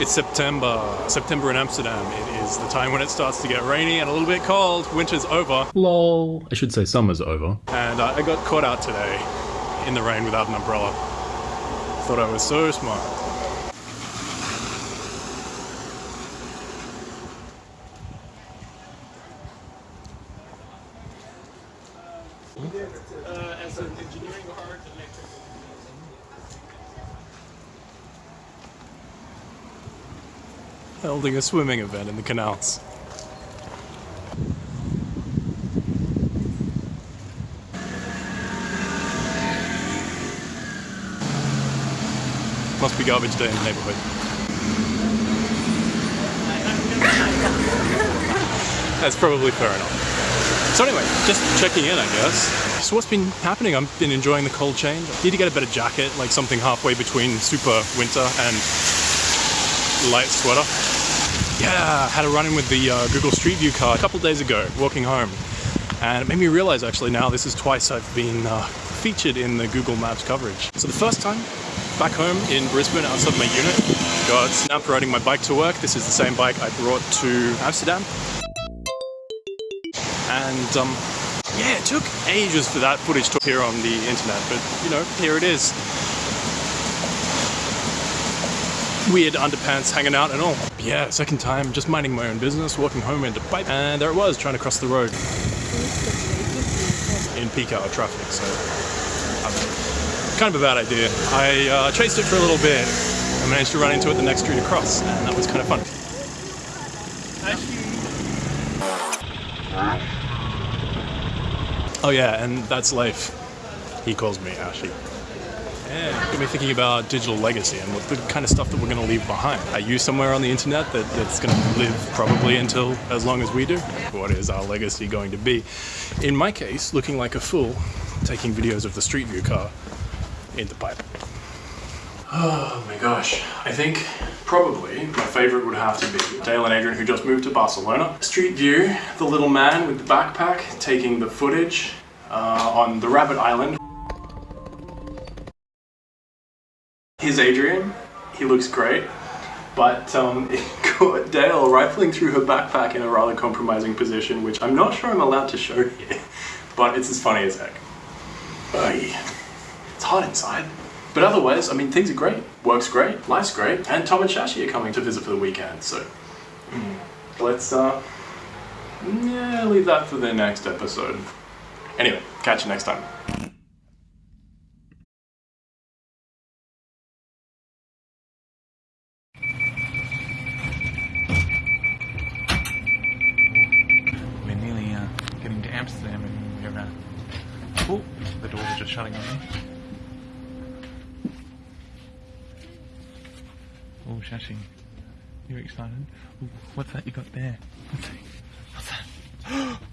It's September. September in Amsterdam. It is the time when it starts to get rainy and a little bit cold. Winter's over. Lol. I should say summer's over. And uh, I got caught out today in the rain without an umbrella. Thought I was so smart. Holding a swimming event in the canals. Must be garbage day in the neighborhood. That's probably fair enough. So anyway, just checking in, I guess. So what's been happening? I've been enjoying the cold change. I Need to get a better jacket, like something halfway between super winter and light sweater. Yeah, had a run-in with the uh, Google Street View car a couple days ago, walking home. And it made me realize actually now this is twice I've been uh, featured in the Google Maps coverage. So the first time, back home in Brisbane outside my unit, got snapped riding my bike to work. This is the same bike I brought to Amsterdam. And um, yeah, it took ages for that footage to appear on the internet, but you know, here it is. Weird underpants hanging out and all. Yeah, second time, just minding my own business, walking home into pipe, and there it was, trying to cross the road. In peak hour traffic, so um, kind of a bad idea. I uh, chased it for a little bit. I managed to run into it the next street across, and that was kind of fun. Oh yeah, and that's Leif. He calls me Ashy. Me thinking about digital legacy and what the kind of stuff that we're going to leave behind. Are you somewhere on the internet that, that's going to live probably until as long as we do? What is our legacy going to be? In my case, looking like a fool, taking videos of the Street View car in the pipe. Oh my gosh. I think probably my favorite would have to be Dale and Adrian who just moved to Barcelona. Street View, the little man with the backpack taking the footage uh, on the Rabbit Island. Here's Adrian. He looks great. But um, it caught Dale rifling through her backpack in a rather compromising position, which I'm not sure I'm allowed to show here. But it's as funny as heck. Oy. It's hot inside. But otherwise, I mean, things are great. Work's great, life's great, and Tom and Shashi are coming to visit for the weekend, so mm, let's, uh, yeah, leave that for the next episode. Anyway, catch you next time. next to them and you're. Oh, the doors are just shutting on me. Oh, shushing. You're excited. Ooh, what's that you got there? What's that? What's that?